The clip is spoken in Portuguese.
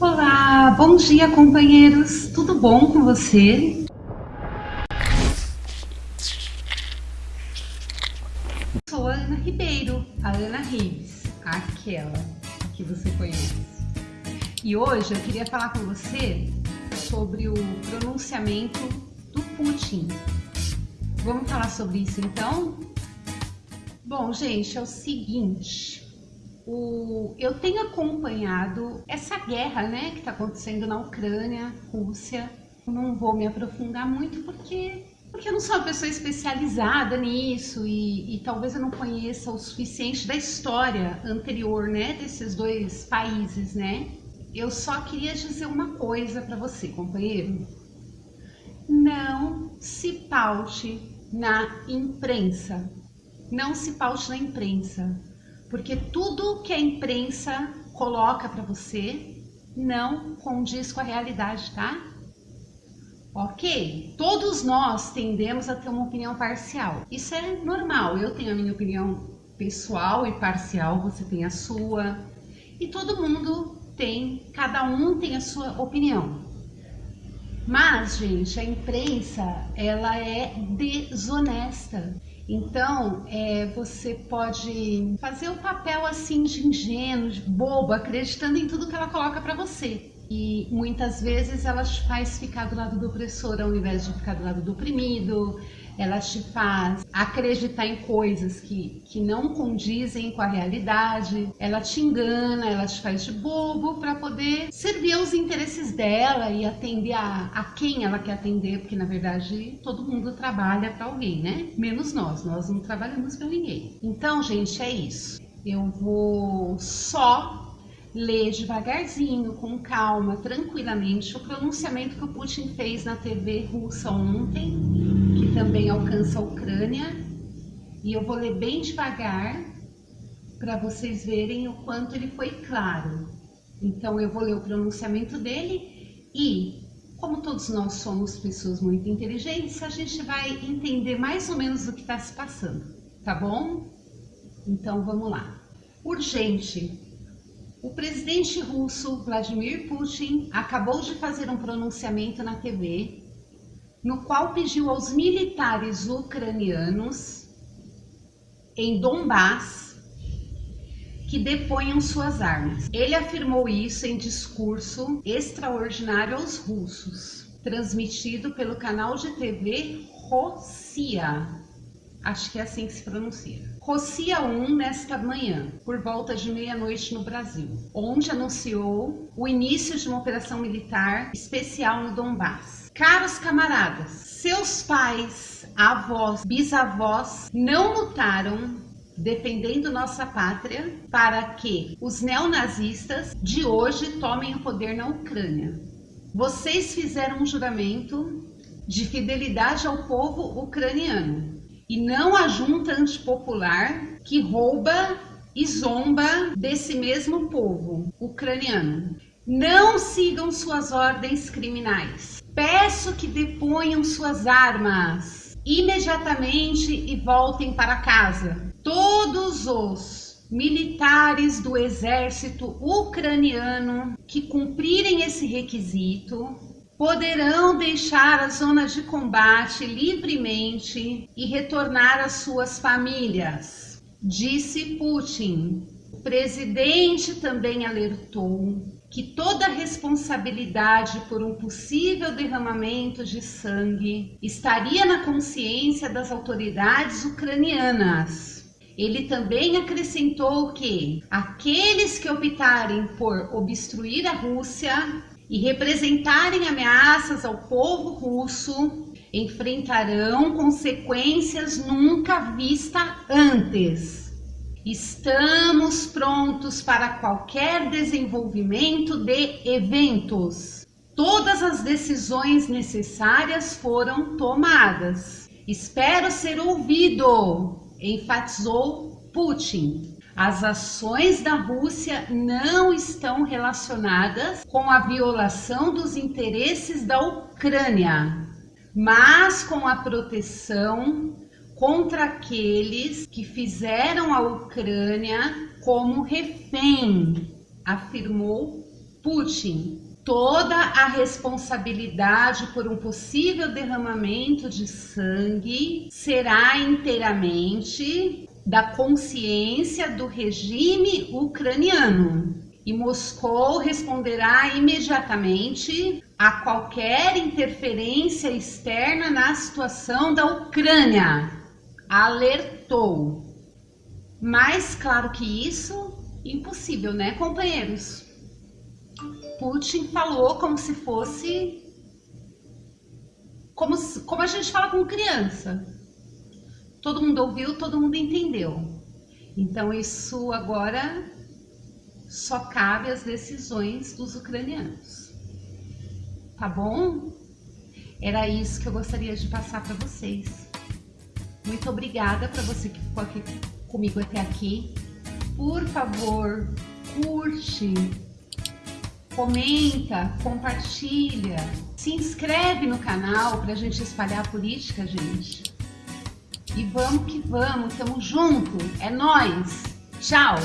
Olá, bom dia companheiros, tudo bom com você? Sou a Ana Ribeiro, a Ana Rives, aquela que você conhece. E hoje eu queria falar com você sobre o pronunciamento do Putin. Vamos falar sobre isso então? Bom, gente, é o seguinte, o, eu tenho acompanhado essa guerra né, que está acontecendo na Ucrânia, Rússia. Não vou me aprofundar muito porque, porque eu não sou uma pessoa especializada nisso e, e talvez eu não conheça o suficiente da história anterior né, desses dois países. Né? Eu só queria dizer uma coisa para você, companheiro. Não se paute na imprensa. Não se paute na imprensa porque tudo que a imprensa coloca para você não condiz com a realidade, tá? Ok? Todos nós tendemos a ter uma opinião parcial. Isso é normal. Eu tenho a minha opinião pessoal e parcial, você tem a sua. E todo mundo tem, cada um tem a sua opinião. Mas, gente, a imprensa, ela é desonesta. Então, é, você pode fazer o papel assim de ingênuo, de bobo, acreditando em tudo que ela coloca para você. E muitas vezes ela te faz ficar do lado do opressor ao invés de ficar do lado do oprimido ela te faz acreditar em coisas que, que não condizem com a realidade, ela te engana, ela te faz de bobo para poder servir aos interesses dela e atender a, a quem ela quer atender, porque na verdade todo mundo trabalha para alguém, né? Menos nós, nós não trabalhamos para ninguém. Então, gente, é isso. Eu vou só ler devagarzinho, com calma, tranquilamente, o pronunciamento que o Putin fez na TV russa ontem, que também alcança a Ucrânia. E eu vou ler bem devagar para vocês verem o quanto ele foi claro. Então eu vou ler o pronunciamento dele e, como todos nós somos pessoas muito inteligentes, a gente vai entender mais ou menos o que está se passando, tá bom? Então vamos lá. Urgente, o presidente russo Vladimir Putin acabou de fazer um pronunciamento na TV no qual pediu aos militares ucranianos em Donbass que deponham suas armas. Ele afirmou isso em discurso extraordinário aos russos, transmitido pelo canal de TV Rossia. Acho que é assim que se pronuncia. Rocia 1 nesta manhã, por volta de meia-noite no Brasil, onde anunciou o início de uma operação militar especial no Donbass. Caros camaradas, seus pais, avós, bisavós não lutaram defendendo nossa pátria para que os neonazistas de hoje tomem o poder na Ucrânia. Vocês fizeram um juramento de fidelidade ao povo ucraniano e não a junta antipopular que rouba e zomba desse mesmo povo ucraniano. Não sigam suas ordens criminais. Peço que deponham suas armas imediatamente e voltem para casa. Todos os militares do exército ucraniano que cumprirem esse requisito poderão deixar a zona de combate livremente e retornar às suas famílias, disse Putin. O presidente também alertou que toda responsabilidade por um possível derramamento de sangue estaria na consciência das autoridades ucranianas. Ele também acrescentou que aqueles que optarem por obstruir a Rússia e representarem ameaças ao povo russo enfrentarão consequências nunca vistas antes. Estamos prontos para qualquer desenvolvimento de eventos. Todas as decisões necessárias foram tomadas. Espero ser ouvido, enfatizou Putin. As ações da Rússia não estão relacionadas com a violação dos interesses da Ucrânia, mas com a proteção contra aqueles que fizeram a Ucrânia como refém, afirmou Putin, toda a responsabilidade por um possível derramamento de sangue será inteiramente da consciência do regime ucraniano. E Moscou responderá imediatamente a qualquer interferência externa na situação da Ucrânia, alertou. Mais claro que isso, impossível, né, companheiros? Putin falou como se fosse como, como a gente fala com criança. Todo mundo ouviu, todo mundo entendeu. Então isso agora só cabe às decisões dos ucranianos. Tá bom? Era isso que eu gostaria de passar para vocês. Muito obrigada para você que ficou aqui comigo até aqui. Por favor, curte, comenta, compartilha, se inscreve no canal para a gente espalhar a política, gente. E vamos que vamos, tamo junto, é nós. Tchau.